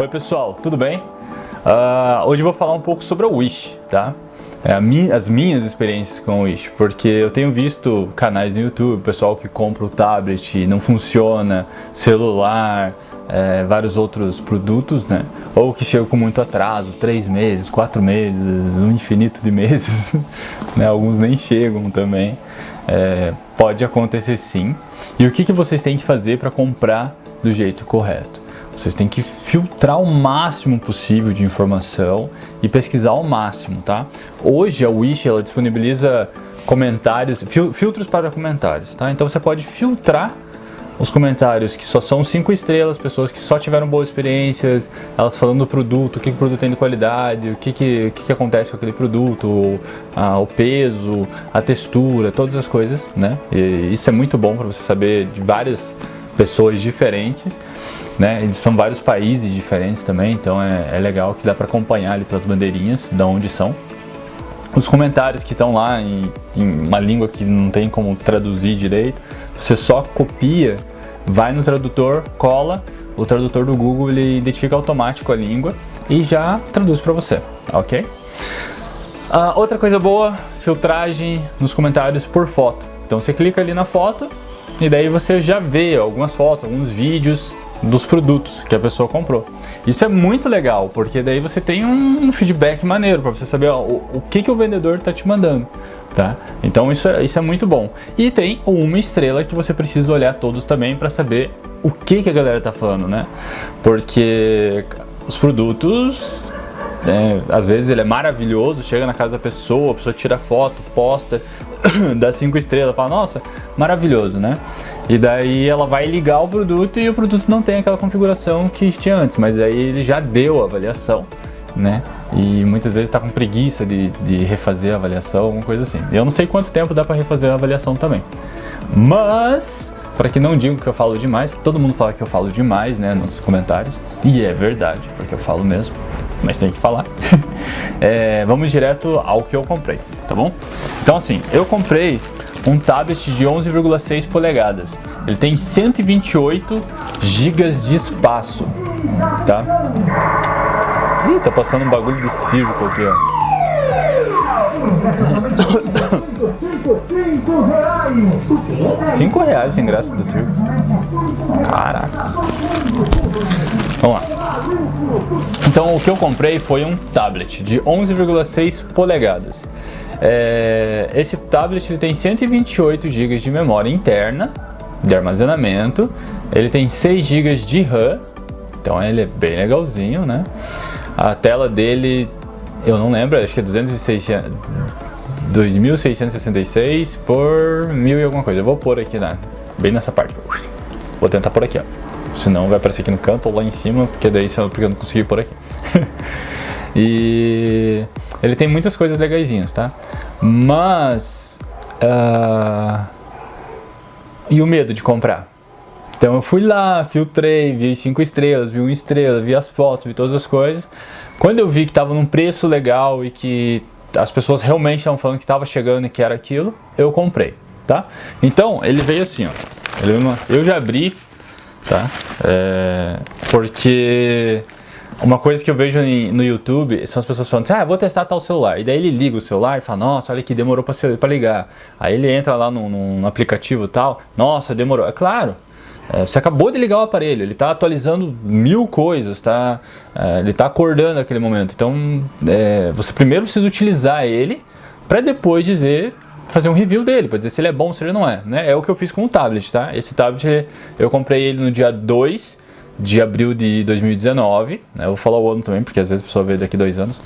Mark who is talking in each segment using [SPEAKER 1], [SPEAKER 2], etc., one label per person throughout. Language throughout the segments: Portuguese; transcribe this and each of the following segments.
[SPEAKER 1] Oi pessoal, tudo bem? Uh, hoje eu vou falar um pouco sobre a Wish, tá? É, as minhas experiências com a Wish, porque eu tenho visto canais no YouTube, pessoal que compra o tablet e não funciona, celular, é, vários outros produtos, né? Ou que chegam com muito atraso, três meses, quatro meses, um infinito de meses, né? Alguns nem chegam também. É, pode acontecer sim. E o que, que vocês têm que fazer para comprar do jeito correto? Vocês têm que filtrar o máximo possível de informação e pesquisar ao máximo, tá? Hoje a Wish ela disponibiliza comentários, fil filtros para comentários, tá? Então você pode filtrar os comentários que só são 5 estrelas, pessoas que só tiveram boas experiências, elas falando do produto, o que, o produto tem de qualidade, o que, que, o que, que acontece com aquele produto, a, o peso, a textura, todas as coisas, né? E isso é muito bom para você saber de várias pessoas diferentes né? Eles são vários países diferentes também, então é, é legal que dá para acompanhar ali pelas bandeirinhas de onde são. Os comentários que estão lá em, em uma língua que não tem como traduzir direito, você só copia, vai no tradutor, cola, o tradutor do Google ele identifica automático a língua e já traduz para você, ok? Uh, outra coisa boa, filtragem nos comentários por foto. Então você clica ali na foto e daí você já vê algumas fotos, alguns vídeos dos produtos que a pessoa comprou. Isso é muito legal, porque daí você tem um feedback maneiro para você saber ó, o, o, que, que o vendedor está te mandando. Tá? Então isso é, isso é muito bom. E tem uma estrela que você precisa olhar todos também para saber o que, que a galera está falando, né? Porque os produtos é, às vezes ele é maravilhoso, chega na casa da pessoa, a pessoa tira foto, posta, dá cinco estrelas, fala, nossa, maravilhoso, né? E daí ela vai ligar o produto e o produto não tem aquela configuração que tinha antes, mas aí ele já deu a avaliação, né? E muitas vezes está com preguiça de, de refazer a avaliação, alguma coisa assim. Eu não sei quanto tempo dá para refazer a avaliação também. Mas, para que não digam que eu falo demais, que todo mundo fala que eu falo demais, né, nos comentários, e é verdade, porque eu falo mesmo mas tem que falar. é, vamos direto ao que eu comprei, tá bom? Então assim, eu comprei um tablet de 11,6 polegadas. Ele tem 128 GB de espaço, tá? Ih, tá passando um bagulho de circo aqui, ó. 5 reais em graça do circo. Caraca. Vamos lá. Então o que eu comprei foi um tablet de 11,6 polegadas. É, esse tablet tem 128 GB de memória interna de armazenamento, ele tem 6 GB de RAM, então ele é bem legalzinho, né? A tela dele, eu não lembro, acho que é 2666 por mil e alguma coisa. Eu vou pôr aqui, né? bem nessa parte. Vou tentar por aqui, ó. Senão vai aparecer aqui no canto ou lá em cima, porque daí porque eu não consegui por aqui. e ele tem muitas coisas legaisinhas, tá? Mas... Uh... E o medo de comprar? Então eu fui lá, filtrei, vi 5 estrelas, vi 1 estrela, vi as fotos, vi todas as coisas. Quando eu vi que estava num preço legal e que as pessoas realmente estavam falando que estava chegando e que era aquilo, eu comprei, tá? Então ele veio assim, ó. eu já abri, tá? É, porque uma coisa que eu vejo no YouTube são as pessoas falando assim, ah, vou testar tal celular. E daí ele liga o celular e fala, nossa, olha que demorou para ligar. Aí ele entra lá no aplicativo tal, nossa, demorou. É claro, é, você acabou de ligar o aparelho, ele está atualizando mil coisas, tá? É, ele está acordando naquele momento. Então, é, você primeiro precisa utilizar ele para depois dizer fazer um review dele, para dizer se ele é bom ou se ele não é. Né? É o que eu fiz com o tablet, tá? Esse tablet eu comprei ele no dia 2 de abril de 2019, né? eu vou falar o ano também, porque às vezes a pessoa vê daqui dois anos.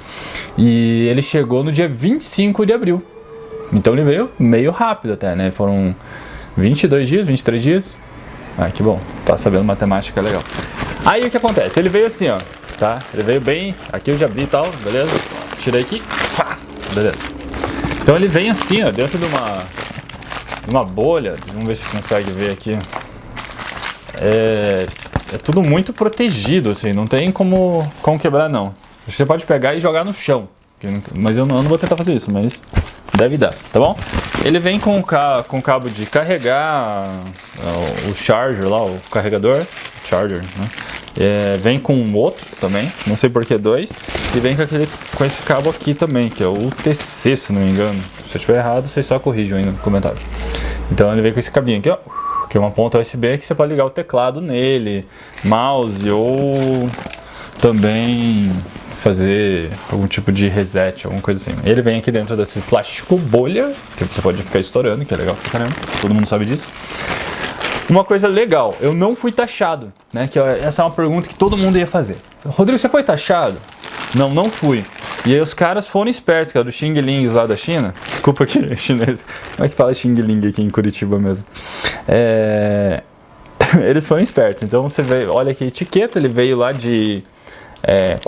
[SPEAKER 1] E ele chegou no dia 25 de abril. Então ele veio meio rápido até, né? Foram 22 dias, 23 dias. Ah, que bom. Tá sabendo matemática, legal. Aí o que acontece? Ele veio assim, ó. Tá? Ele veio bem... Aqui eu já abri e tal, beleza? Tirei aqui. Beleza. Então ele vem assim, ó, dentro de uma, de uma bolha. Vamos ver se consegue ver aqui. É, é tudo muito protegido, assim, não tem como, como quebrar, não. Você pode pegar e jogar no chão. Mas eu não, eu não vou tentar fazer isso, mas deve dar, tá bom? Ele vem com, com cabo de carregar, o charger lá, o carregador, charger, né? É, vem com outro também, não sei por que dois. E vem com, aquele, com esse cabo aqui também, que é o UTC, se não me engano. Se eu estiver errado, vocês só corrijam aí no comentário. Então ele vem com esse cabinho aqui, ó. Que é uma ponta USB que você pode ligar o teclado nele, mouse ou também fazer algum tipo de reset, alguma coisa assim. Ele vem aqui dentro desse plástico bolha, que você pode ficar estourando, que é legal pra caramba, todo mundo sabe disso. Uma coisa legal, eu não fui taxado, né? Que essa é uma pergunta que todo mundo ia fazer. Rodrigo, você foi taxado? Não, não fui. E aí os caras foram espertos, cara, do Xing Ling lá da China. Desculpa aqui, chinês. Como é que fala Xing Ling aqui em Curitiba mesmo? É... Eles foram espertos. Então você vê, olha aqui a etiqueta, ele veio lá de é,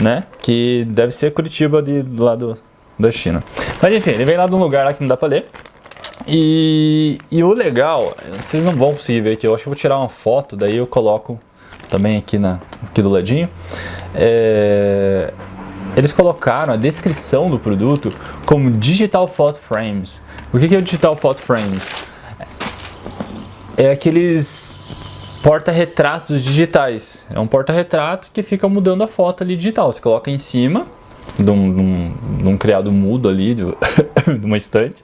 [SPEAKER 1] né? Que deve ser Curitiba de, do lado da China. Mas enfim, ele vem lá de um lugar lá que não dá pra ler. E, e o legal, vocês não vão conseguir ver aqui, eu acho que eu vou tirar uma foto, daí eu coloco também aqui, na, aqui do ladinho. É, eles colocaram a descrição do produto como Digital Photo Frames. O que é o Digital Photo Frames? É aqueles porta-retratos digitais. É um porta-retrato que fica mudando a foto ali digital. Você coloca em cima de um, de um, de um criado mudo ali, de, uma estante,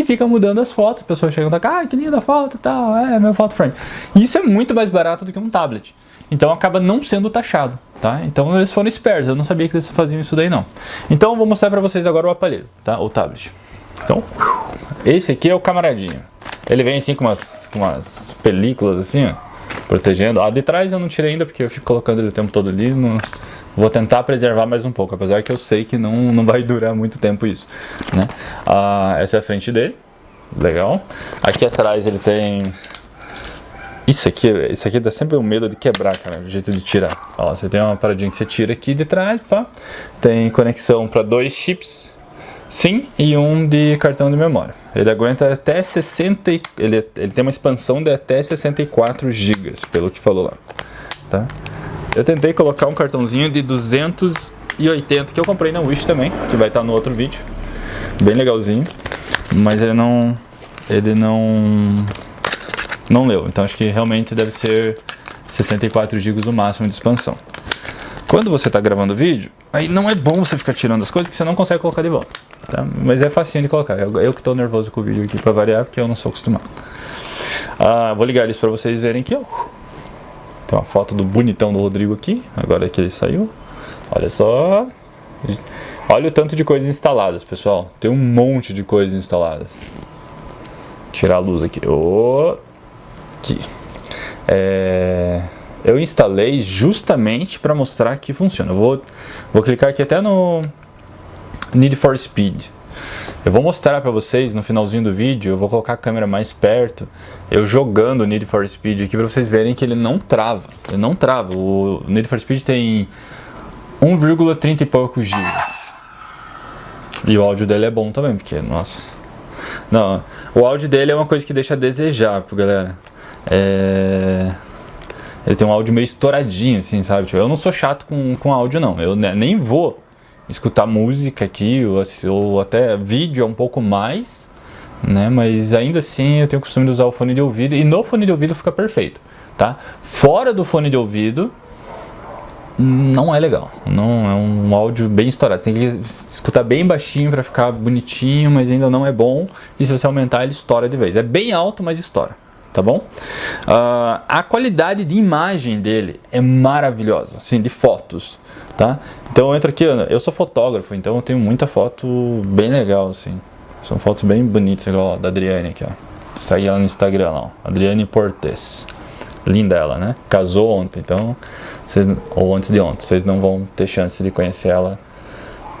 [SPEAKER 1] e fica mudando as fotos. As pessoas chegam da ah, que linda foto e tal, é meu foto frame. Isso é muito mais barato do que um tablet. Então acaba não sendo taxado, tá? Então eles foram espertos, eu não sabia que eles faziam isso daí não. Então eu vou mostrar para vocês agora o aparelho, tá? O tablet. Então, esse aqui é o camaradinho. Ele vem assim com umas, com umas películas assim, ó protegendo. A de trás eu não tirei ainda porque eu fico colocando ele o tempo todo ali. Não... Vou tentar preservar mais um pouco, apesar que eu sei que não, não vai durar muito tempo isso. Né? Ah, essa é a frente dele. Legal. Aqui atrás ele tem... Isso aqui, isso aqui dá sempre um medo de quebrar, cara, o jeito de tirar. Ó, você tem uma paradinha que você tira aqui de trás, pá. Tem conexão para dois chips Sim, e um de cartão de memória. Ele aguenta até 60, ele, ele tem uma expansão de até 64 GB, pelo que falou lá. Tá? Eu tentei colocar um cartãozinho de 280 que eu comprei na Wish também, que vai estar no outro vídeo. Bem legalzinho, mas ele não ele não não leu. Então acho que realmente deve ser 64 GB o máximo de expansão. Quando você está gravando vídeo, aí não é bom você ficar tirando as coisas porque você não consegue colocar de volta. Tá? Mas é facinho de colocar. Eu, eu que estou nervoso com o vídeo aqui para variar porque eu não sou acostumado. Ah, vou ligar isso para vocês verem aqui. Ó. Tem uma foto do bonitão do Rodrigo aqui. Agora que ele saiu. Olha só. Olha o tanto de coisas instaladas, pessoal. Tem um monte de coisas instaladas. Tirar a luz aqui. Aqui. É eu instalei justamente para mostrar que funciona. Eu vou, vou clicar aqui até no Need for Speed. Eu vou mostrar para vocês no finalzinho do vídeo, eu vou colocar a câmera mais perto, eu jogando o Need for Speed aqui para vocês verem que ele não trava. Ele não trava. O Need for Speed tem 1,30 e poucos gigas. E o áudio dele é bom também, porque, nossa... Não, o áudio dele é uma coisa que deixa a desejar, galera. É... Ele tem um áudio meio estouradinho, assim, sabe? Tipo, eu não sou chato com, com áudio, não. Eu nem vou escutar música aqui, ou, ou até vídeo é um pouco mais, né? Mas ainda assim eu tenho o costume de usar o fone de ouvido e no fone de ouvido fica perfeito, tá? Fora do fone de ouvido, não é legal. Não é um áudio bem estourado. Você tem que escutar bem baixinho para ficar bonitinho, mas ainda não é bom. E se você aumentar, ele estoura de vez. É bem alto, mas estoura tá bom? Uh, a qualidade de imagem dele é maravilhosa, assim, de fotos, tá? Então eu entro aqui, eu sou fotógrafo, então eu tenho muita foto bem legal, assim. São fotos bem bonitas, igual a da Adriane aqui, ó. Segue ela no Instagram, ó. Adriane Portes. Linda ela, né? Casou ontem, então... Cês, ou antes de ontem, vocês não vão ter chance de conhecer ela.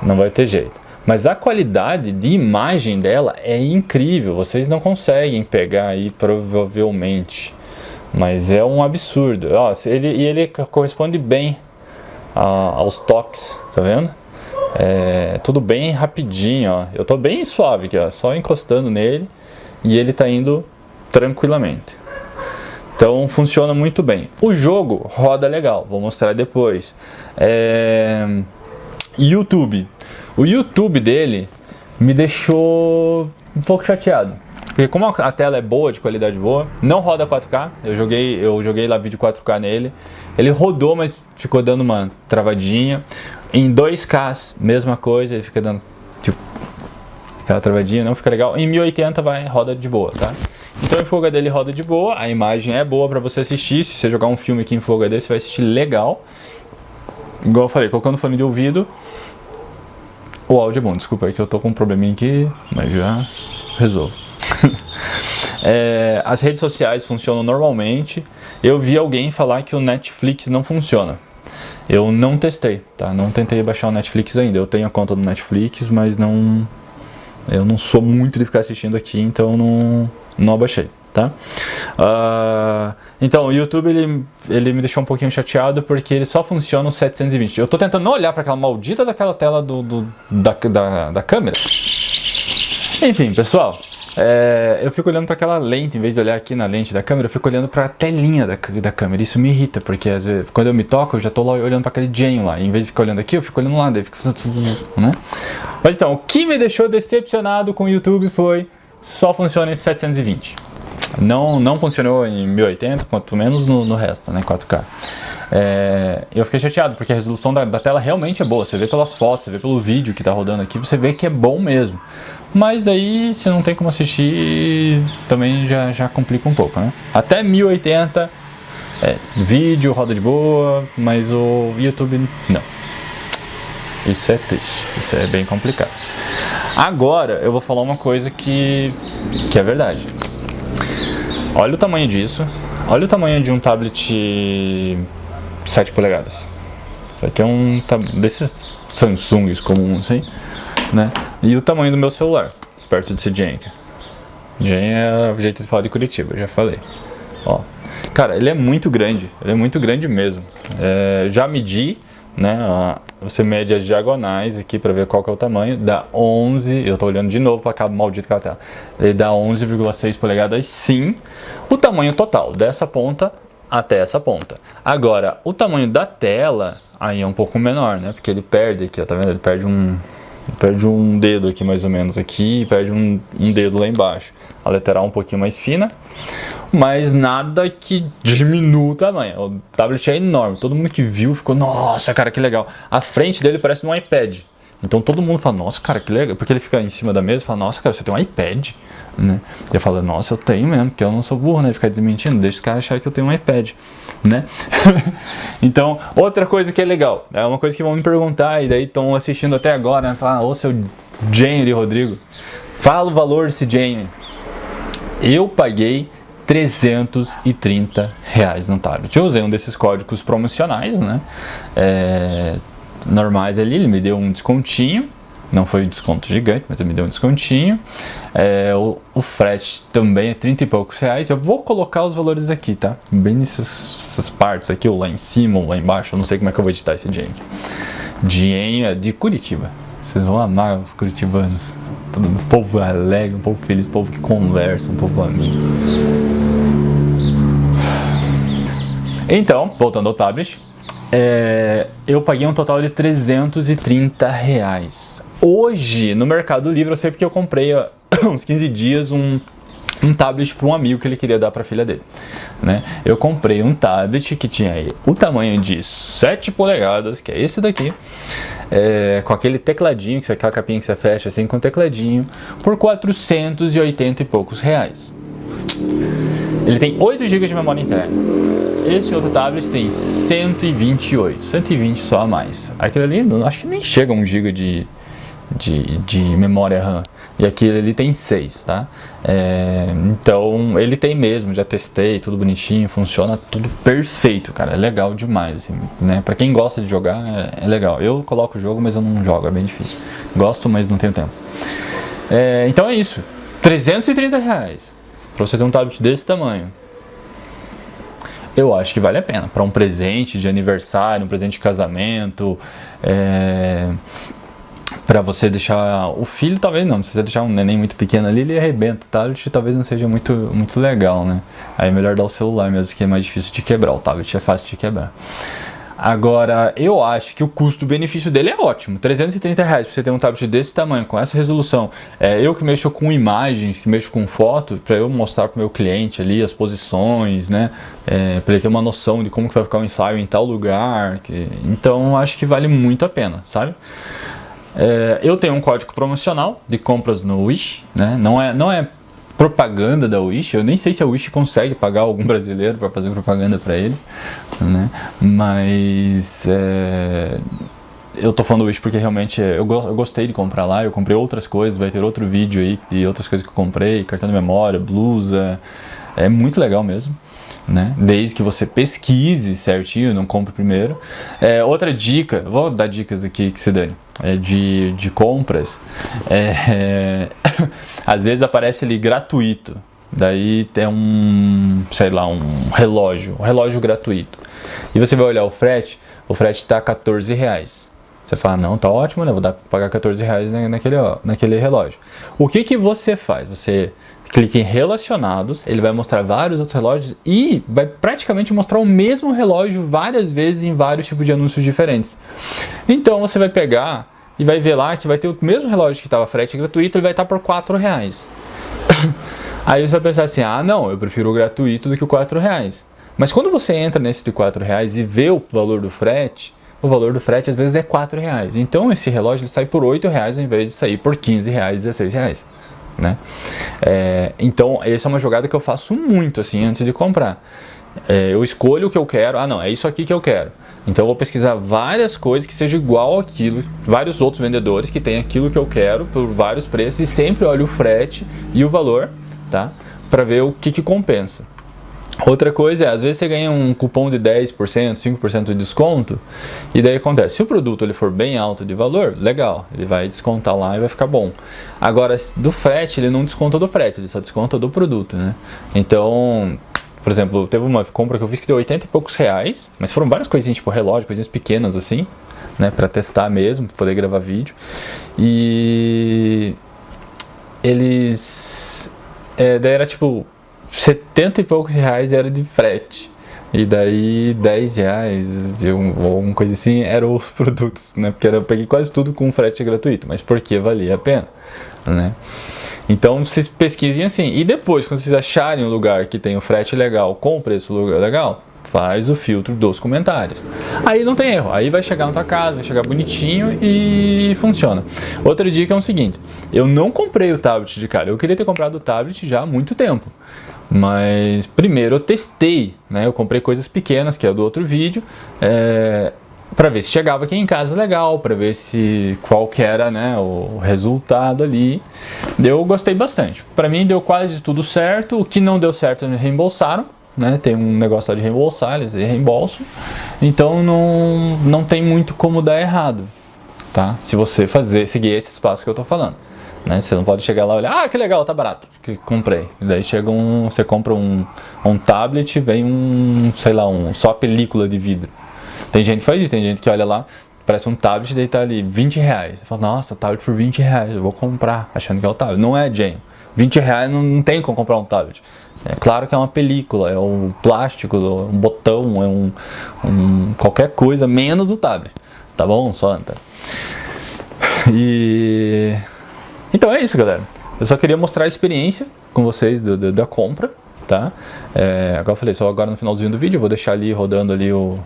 [SPEAKER 1] Não vai ter jeito. Mas a qualidade de imagem dela é incrível, vocês não conseguem pegar aí provavelmente. Mas é um absurdo. Ó, ele, e ele corresponde bem a, aos toques, tá vendo? É, tudo bem rapidinho, ó. Eu tô bem suave aqui, ó, só encostando nele e ele tá indo tranquilamente. Então funciona muito bem. O jogo roda legal, vou mostrar depois. É... YouTube. O YouTube dele me deixou um pouco chateado. Porque como a tela é boa, de qualidade boa, não roda 4K. Eu joguei, eu joguei lá vídeo 4K nele. Ele rodou, mas ficou dando uma travadinha. Em 2K, mesma coisa, ele fica dando tipo aquela travadinha, não fica legal. Em 1080 vai roda de boa, tá? Então em Full HD ele roda de boa, a imagem é boa para você assistir. Se você jogar um filme aqui em Full HD, você vai assistir legal. Igual eu falei, colocando fone de ouvido, o áudio é bom. Desculpa aí que eu tô com um probleminha aqui, mas já resolvo. é, as redes sociais funcionam normalmente. Eu vi alguém falar que o Netflix não funciona. Eu não testei, tá? Não tentei baixar o Netflix ainda. Eu tenho a conta do Netflix, mas não... Eu não sou muito de ficar assistindo aqui, então não, não abaixei, tá? Uh, então, o YouTube, ele, ele me deixou um pouquinho chateado porque ele só funciona no 720. Eu tô tentando não olhar para aquela maldita daquela tela do, do da, da, da câmera. Enfim, pessoal, é, eu fico olhando para aquela lente, em vez de olhar aqui na lente da câmera, eu fico olhando para a telinha da, da câmera. Isso me irrita, porque às vezes, quando eu me toco, eu já estou lá olhando para aquele Jane lá. Em vez de ficar olhando aqui, eu fico olhando lá, daí fazendo... Né? Mas então, o que me deixou decepcionado com o YouTube foi só funciona em 720. Não, não funcionou em 1080, quanto menos no, no resto, né, 4K. É, eu fiquei chateado, porque a resolução da, da, tela realmente é boa. Você vê pelas fotos, você vê pelo vídeo que está rodando aqui, você vê que é bom mesmo. Mas daí, se não tem como assistir, também já, já complica um pouco, né? Até 1080, é, vídeo roda de boa, mas o YouTube não. Isso é triste, isso é bem complicado. Agora, eu vou falar uma coisa que, que é verdade. Olha o tamanho disso. Olha o tamanho de um tablet 7 polegadas. Isso aqui é um desses Samsungs comuns, assim, né? E o tamanho do meu celular, perto desse Jenk. Jen é o jeito de falar de Curitiba, já falei. Ó, cara, ele é muito grande, ele é muito grande mesmo. É, já medi, né? Você mede as diagonais aqui para ver qual que é o tamanho, dá 11, eu tô olhando de novo para aquela maldita aquela tela. Ele dá 11,6 polegadas sim, o tamanho total dessa ponta até essa ponta. Agora, o tamanho da tela aí é um pouco menor, né? Porque ele perde aqui, ó, tá vendo? Ele perde um, perde um dedo aqui mais ou menos aqui e perde um, um dedo lá embaixo. A lateral um pouquinho mais fina, mas nada que diminua o tamanho. O tablet é enorme, todo mundo que viu ficou, nossa, cara, que legal. A frente dele parece um iPad. Então todo mundo fala, nossa, cara, que legal. Porque ele fica em cima da mesa e fala, nossa, cara, você tem um iPad. Né? E eu falo, nossa, eu tenho mesmo, porque eu não sou burro, né? Ficar desmentindo, deixa os caras acharem que eu tenho um iPad, né? então, outra coisa que é legal, é uma coisa que vão me perguntar, e daí estão assistindo até agora, né? Falar, ô seu Jane de Rodrigo, fala o valor desse Jane. Eu paguei 330 reais no tablet. Eu usei um desses códigos promocionais, né? É, normais ali, ele me deu um descontinho, não foi um desconto gigante, mas me deu um descontinho. É, o, o, frete também é 30 e poucos reais. Eu vou colocar os valores aqui, tá? Bem nessas partes aqui, ou lá em cima, ou lá embaixo. Eu não sei como é que eu vou editar esse dinheiro. Dinheiro é de Curitiba. Vocês vão amar os curitibanos. Todo povo alegre, um povo feliz, um povo que conversa, um povo amigo. Então, voltando ao tablet, é, eu paguei um total de 330 reais. Hoje, no Mercado Livre, eu sei porque eu comprei há uns 15 dias um, um tablet para um amigo que ele queria dar para a filha dele. Né? Eu comprei um tablet que tinha aí o tamanho de 7 polegadas, que é esse daqui, é, com aquele tecladinho, que é aquela capinha que você fecha assim com tecladinho, por 480 e poucos reais. Ele tem 8 GB de memória interna. Esse outro tablet tem 128, 120 só a mais. Aquele ali, acho que nem chega a 1 GB de, de, de memória RAM. E aquele ali tem 6, tá? É, então, ele tem mesmo, já testei, tudo bonitinho, funciona tudo perfeito, cara. É legal demais, assim, né? Pra quem gosta de jogar, é, é legal. Eu coloco o jogo, mas eu não jogo, é bem difícil. Gosto, mas não tenho tempo. É, então é isso. 330 reais pra você ter um tablet desse tamanho. Eu acho que vale a pena. Para um presente de aniversário, um presente de casamento, é, para você deixar o filho, talvez não, se você deixar um neném muito pequeno ali, ele arrebenta, o tablet talvez não seja muito, muito legal, né? Aí é melhor dar o celular mesmo, que é mais difícil de quebrar, o tablet é fácil de quebrar. Agora, eu acho que o custo-benefício dele é ótimo. 330 reais pra você ter um tablet desse tamanho, com essa resolução. É, eu que mexo com imagens, que mexo com foto, para eu mostrar pro meu cliente ali as posições, né? É, para ele ter uma noção de como que vai ficar o ensaio em tal lugar. Que... Então, acho que vale muito a pena, sabe? É, eu tenho um código promocional de compras no Wish, né? Não é, não é propaganda da Wish. Eu nem sei se a Wish consegue pagar algum brasileiro para fazer propaganda para eles, né? Mas é, eu tô falando Wish porque realmente eu, eu, gostei de comprar lá. Eu comprei outras coisas, vai ter outro vídeo aí de outras coisas que eu comprei, cartão de memória, blusa. É muito legal mesmo. Né? Desde que você pesquise certinho, não compre primeiro. É, outra dica, vou dar dicas aqui que se dane é, de, de compras, é, às vezes aparece ali gratuito. Daí tem um, sei lá, um relógio, um relógio gratuito. E você vai olhar o frete, o frete está 14 reais. Você fala, não, tá ótimo, né? Vou dar, pagar 14 reais naquele, naquele relógio. O que que você faz? Você clica em relacionados, ele vai mostrar vários outros relógios e vai praticamente mostrar o mesmo relógio várias vezes em vários tipos de anúncios diferentes. Então você vai pegar e vai ver lá que vai ter o mesmo relógio que estava frete gratuito, ele vai estar por 4 reais. Aí você vai pensar assim, ah não, eu prefiro o gratuito do que o 4 reais. Mas quando você entra nesse de 4 reais e vê o valor do frete, o valor do frete às vezes é 4 reais. Então esse relógio ele sai por 8 reais ao invés de sair por 15 reais, 16 reais né? É, então, essa é uma jogada que eu faço muito, assim, antes de comprar. É, eu escolho o que eu quero, ah não, é isso aqui que eu quero. Então eu vou pesquisar várias coisas que sejam igual aquilo, vários outros vendedores que tem aquilo que eu quero por vários preços e sempre olho o frete e o valor, tá? Para ver o que, que compensa. Outra coisa é, às vezes você ganha um cupom de 10%, 5% de desconto, e daí acontece, se o produto ele for bem alto de valor, legal, ele vai descontar lá e vai ficar bom. Agora, do frete, ele não desconta do frete, ele só desconta do produto, né? Então, por exemplo, teve uma compra que eu fiz que deu 80 e poucos reais, mas foram várias coisinhas, tipo relógio, coisinhas pequenas assim, né, pra testar mesmo, pra poder gravar vídeo. E eles... É, daí era tipo 70 e poucos reais era de frete. E daí 10 reais ou alguma coisa assim eram os produtos, né? Porque eu peguei quase tudo com frete gratuito, mas porque valia a pena, né? Então vocês pesquisem assim. E depois, quando vocês acharem um lugar que tem o frete legal com preço legal, faz o filtro dos comentários. Aí não tem erro, aí vai chegar na tua casa, vai chegar bonitinho e funciona. Outra dica é o seguinte, eu não comprei o tablet de cara, eu queria ter comprado o tablet já há muito tempo. Mas primeiro eu testei, né? Eu comprei coisas pequenas, que é do outro vídeo, é, para ver se chegava aqui em casa legal, para ver se qual que era né, o resultado ali. Eu gostei bastante. Para mim deu quase tudo certo, o que não deu certo me reembolsaram, né? Tem um negócio de reembolsar, eles reembolsam. Então não, não tem muito como dar errado, tá? Se você fazer, seguir esse espaço que eu tô falando. Né? Você não pode chegar lá e olhar, ah, que legal, tá barato, que comprei. E daí chega um, você compra um, um tablet, vem um, sei lá, um, só película de vidro. Tem gente que faz isso, tem gente que olha lá, parece um tablet, daí tá ali 20 reais. Você fala, nossa, tablet por 20 reais, eu vou comprar, achando que é o tablet. Não é, Jane. 20 reais não, não tem como comprar um tablet. É claro que é uma película, é um plástico, um botão, é um, um qualquer coisa, menos o tablet. Tá bom, Santa? E... Então é isso, galera. Eu só queria mostrar a experiência com vocês do, do, da compra, tá? É, agora eu falei, só agora no finalzinho do vídeo, vou deixar ali rodando ali o,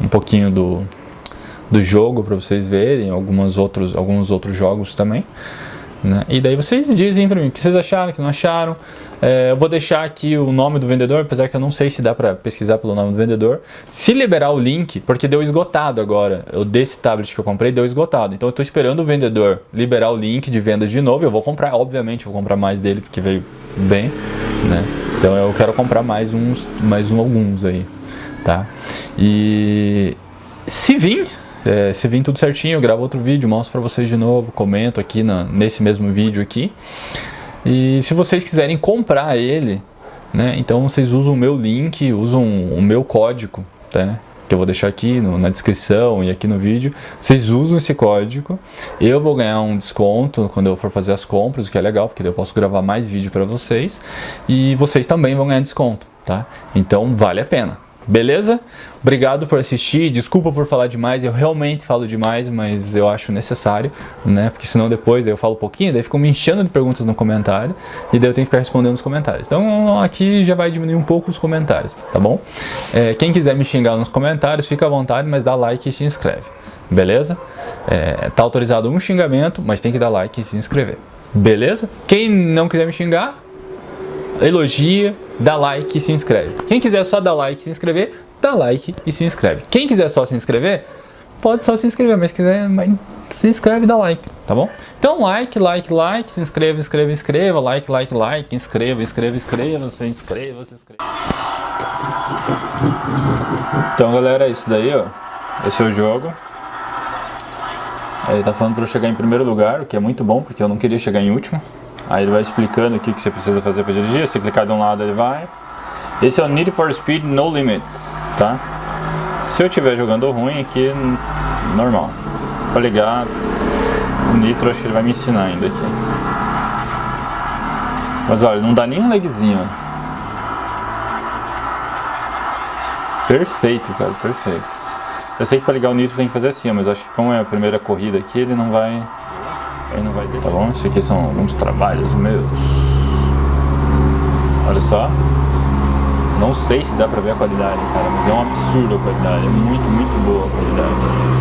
[SPEAKER 1] um pouquinho do, do jogo para vocês verem, algumas outros, alguns outros jogos também. Né? E daí vocês dizem para mim o que vocês acharam, o que não acharam. É, eu vou deixar aqui o nome do vendedor, apesar que eu não sei se dá para pesquisar pelo nome do vendedor. Se liberar o link, porque deu esgotado agora, o desse tablet que eu comprei deu esgotado. Então eu estou esperando o vendedor liberar o link de vendas de novo. Eu vou comprar, obviamente, vou comprar mais dele porque veio bem, né? Então eu quero comprar mais uns, mais um, alguns aí, tá? E se vir, é, se vir tudo certinho, eu gravo outro vídeo, mostro para vocês de novo, comento aqui na, nesse mesmo vídeo aqui. E se vocês quiserem comprar ele, né, então vocês usam o meu link, usam o meu código, tá? que eu vou deixar aqui no, na descrição e aqui no vídeo, vocês usam esse código, eu vou ganhar um desconto quando eu for fazer as compras, o que é legal, porque eu posso gravar mais vídeo para vocês, e vocês também vão ganhar desconto, tá? Então vale a pena, Beleza? Obrigado por assistir, desculpa por falar demais, eu realmente falo demais, mas eu acho necessário, né? Porque senão depois eu falo um pouquinho, daí ficam me enchendo de perguntas no comentário, e daí eu tenho que ficar respondendo nos comentários. Então aqui já vai diminuir um pouco os comentários, tá bom? É, quem quiser me xingar nos comentários, fica à vontade, mas dá like e se inscreve, beleza? É, tá autorizado um xingamento, mas tem que dar like e se inscrever, beleza? Quem não quiser me xingar, elogia, dá like e se inscreve. Quem quiser só dar like e se inscrever, dá like e se inscreve. Quem quiser só se inscrever, pode só se inscrever, mas quiser se inscreve e dá like, tá bom? Então like, like, like, se inscreva, inscreva, inscreva, like, like, like, inscreva, inscreva, inscreva, se inscreva, se inscreva. Então galera, é isso daí ó, esse é o jogo. Ele tá falando para eu chegar em primeiro lugar, o que é muito bom, porque eu não queria chegar em último. Aí ele vai explicando o que, que você precisa fazer para dirigir, se clicar de um lado ele vai. Esse é o Need for Speed No Limits, tá? Se eu estiver jogando ruim aqui, normal. Para ligar, o Nitro acho que ele vai me ensinar ainda aqui. Mas olha, não dá nem um lagzinho. Perfeito, cara, perfeito. Eu sei que para ligar o Nitro tem que fazer assim, mas acho que como é a primeira corrida aqui, ele não vai Não vai ter. Tá bom? Isso aqui são alguns trabalhos meus. Olha só. Não sei se dá pra ver a qualidade, cara, mas é um absurdo a qualidade. É muito, muito boa a qualidade.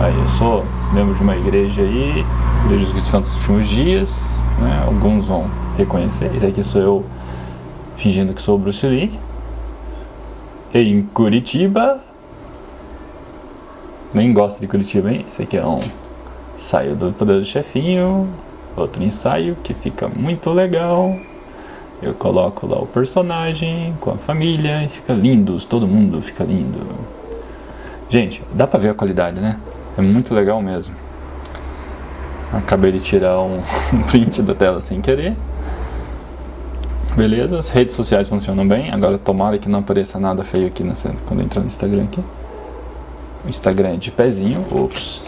[SPEAKER 1] Aí, eu sou membro de uma igreja aí, Igreja dos Santos dos Últimos Dias, né? Alguns vão reconhecer. Esse aqui sou eu fingindo que sou o Bruce Lee. Em Curitiba, nem gosto de Curitiba, hein? Esse aqui é um ensaio do Poder do Chefinho, outro ensaio que fica muito legal. Eu coloco lá o personagem com a família e fica lindo, todo mundo fica lindo. Gente, dá pra ver a qualidade, né? É muito legal mesmo. Acabei de tirar um print da tela sem querer. Beleza, as redes sociais funcionam bem. Agora tomara que não apareça nada feio aqui quando entrar no Instagram aqui. O Instagram de pezinho. Ops.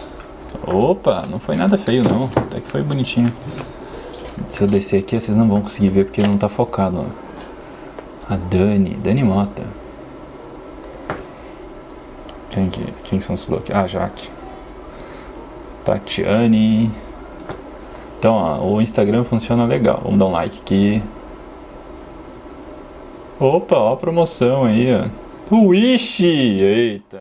[SPEAKER 1] Opa, não foi nada feio não. Até que foi bonitinho. Se eu descer aqui, vocês não vão conseguir ver porque não tá focado. Ó. A Dani, Dani Mota. Quem, que, quem são os loucos? Ah, Jaque. Tatiane. Então, ó, o Instagram funciona legal. Vamos dar um like aqui. Opa, ó a promoção aí, ó. Wish! Eita!